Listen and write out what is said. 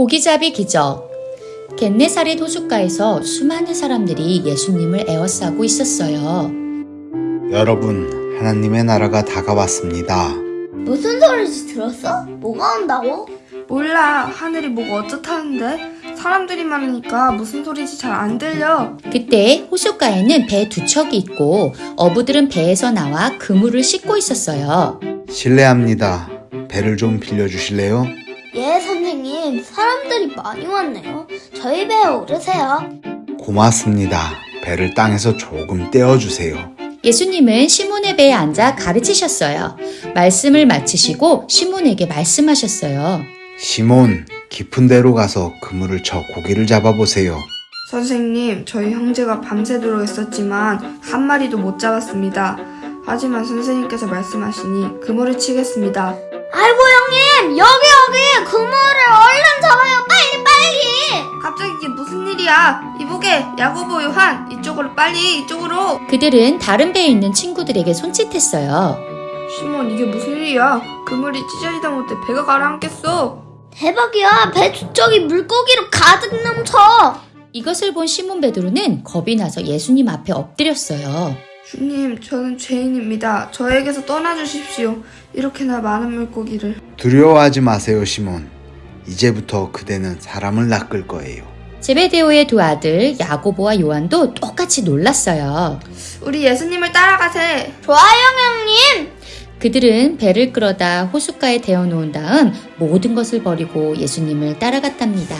고기잡이 기적 겟네사렛 호숫가에서 수많은 사람들이 예수님을 에워싸고 있었어요. 여러분, 하나님의 나라가 다가왔습니다. 무슨 소리지 들었어? 뭐가 온다고? 몰라 하늘이 뭐가 어쩌다는데 사람들이 많으니까 무슨 소리인지 잘 안 들려 그때 호숫가에는 배 두 척이 있고 어부들은 배에서 나와 그물을 씻고 있었어요. 실례합니다. 배를 좀 빌려주실래요? 예 선생님 사람들이 많이 왔네요 저희 배에 오르세요 고맙습니다. 배를 땅에서 조금 떼어주세요. 예수님은 시몬의 배에 앉아 가르치셨어요. 말씀을 마치시고 시몬에게 말씀하셨어요. 시몬, 깊은 데로 가서 그물을 쳐 고기를 잡아보세요. 선생님 저희 형제가 밤새도록 했었지만 한 마리도 못 잡았습니다 하지만 선생님께서 말씀하시니 그물을 치겠습니다 아이고 형님 여기 여기 그물 일이야 이보게 야고보 요한 이쪽으로 빨리 이쪽으로 그들은 다른 배에 있는 친구들에게 손짓했어요. 시몬 이게 무슨 일이야 그물이 찢어지다 못해 배가 가라앉겠어 대박이야 배 뒤쪽이 물고기로 가득 넘쳐 이것을 본 시몬 베드로는 겁이 나서 예수님 앞에 엎드렸어요. 주님 저는 죄인입니다 저에게서 떠나주십시오 이렇게나 많은 물고기를 두려워하지 마세요, 시몬. 이제부터 그대는 사람을 낚을 거예요. 제베데오의 두 아들 야고보와 요한도 똑같이 놀랐어요. 우리 예수님을 따라가세 좋아요 형님 그들은 배를 끌어다 호숫가에 대어 놓은 다음 모든 것을 버리고 예수님을 따라갔답니다.